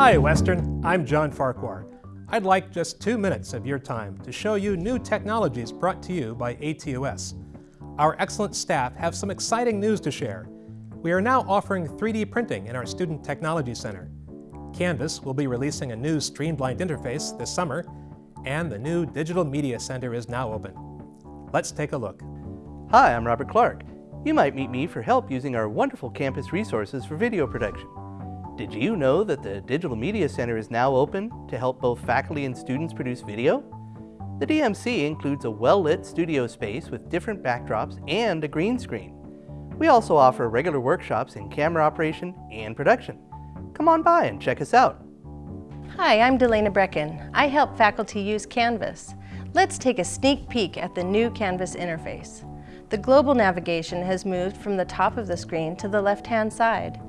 Hi, Western. I'm John Farquhar. I'd like just two minutes of your time to show you new technologies brought to you by ATUS. Our excellent staff have some exciting news to share. We are now offering 3D printing in our Student Technology Center. Canvas will be releasing a new streamlined interface this summer, and the new Digital Media Center is now open. Let's take a look. Hi, I'm Robert Clark. You might meet me for help using our wonderful campus resources for video production. Did you know that the Digital Media Center is now open to help both faculty and students produce video? The DMC includes a well-lit studio space with different backdrops and a green screen. We also offer regular workshops in camera operation and production. Come on by and check us out. Hi, I'm Delana Brecken. I help faculty use Canvas. Let's take a sneak peek at the new Canvas interface. The global navigation has moved from the top of the screen to the left-hand side.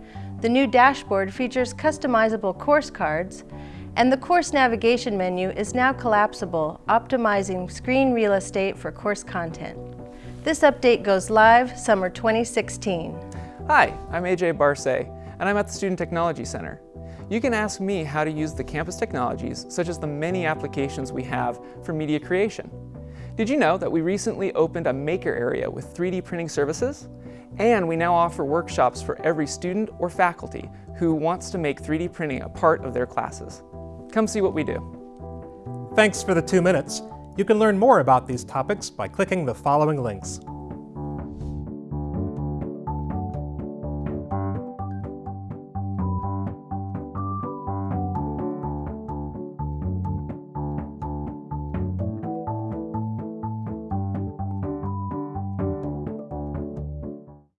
The new dashboard features customizable course cards, and the course navigation menu is now collapsible, optimizing screen real estate for course content. This update goes live summer 2016. Hi, I'm AJ Barsay, and I'm at the Student Technology Center. You can ask me how to use the campus technologies, such as the many applications we have for media creation. Did you know that we recently opened a maker area with 3D printing services? And we now offer workshops for every student or faculty who wants to make 3D printing a part of their classes. Come see what we do. Thanks for the two minutes. You can learn more about these topics by clicking the following links.